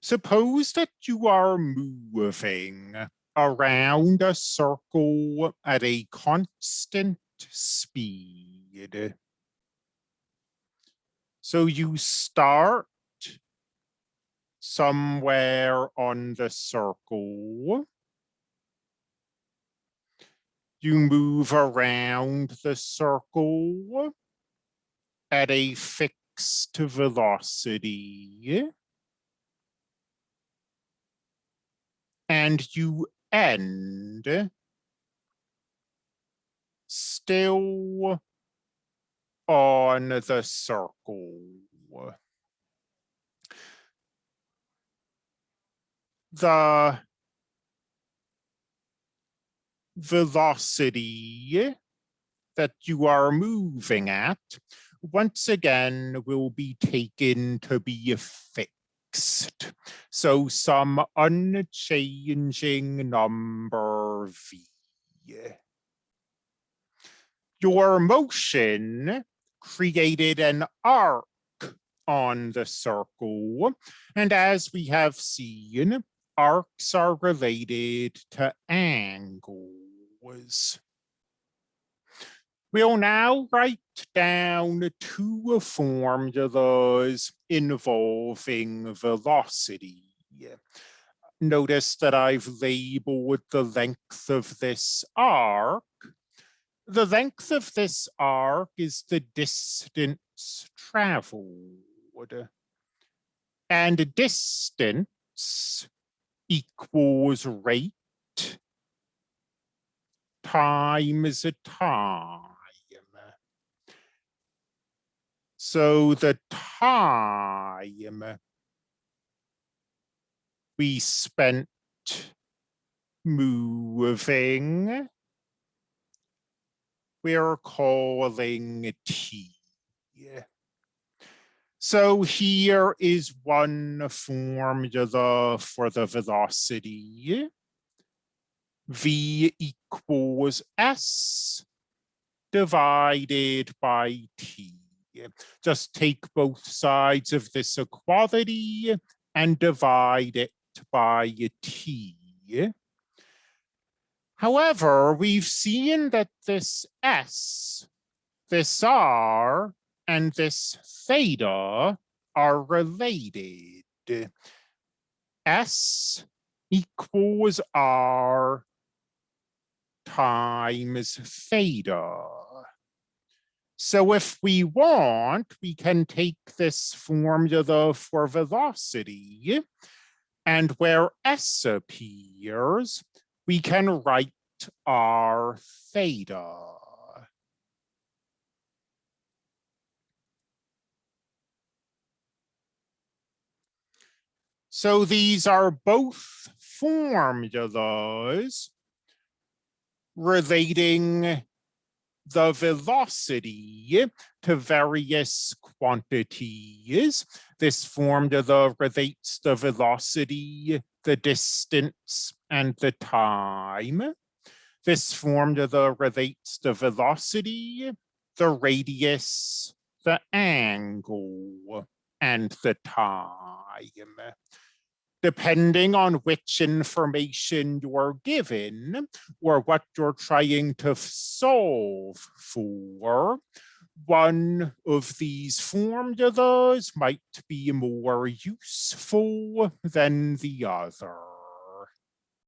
Suppose that you are moving around a circle at a constant speed. So you start somewhere on the circle. You move around the circle at a fixed velocity. And you end still on the circle. The velocity that you are moving at, once again, will be taken to be fixed. So some unchanging number v. Your motion created an arc on the circle. And as we have seen, arcs are related to angles. We'll now write down two formulas involving velocity. Notice that I've labeled the length of this arc the length of this arc is the distance traveled. And distance equals rate times a time. So the time we spent moving we're calling T. So here is one formula for the velocity. V equals S divided by T. Just take both sides of this equality and divide it by T. However, we've seen that this S, this R, and this theta are related. S equals R times theta. So if we want, we can take this formula for velocity, and where S appears, we can write r theta. So these are both formulas relating the velocity to various quantities. This formula relates the velocity, the distance, and the time. This formula relates the velocity, the radius, the angle, and the time. Depending on which information you're given or what you're trying to solve for, one of these formulas might be more useful than the other.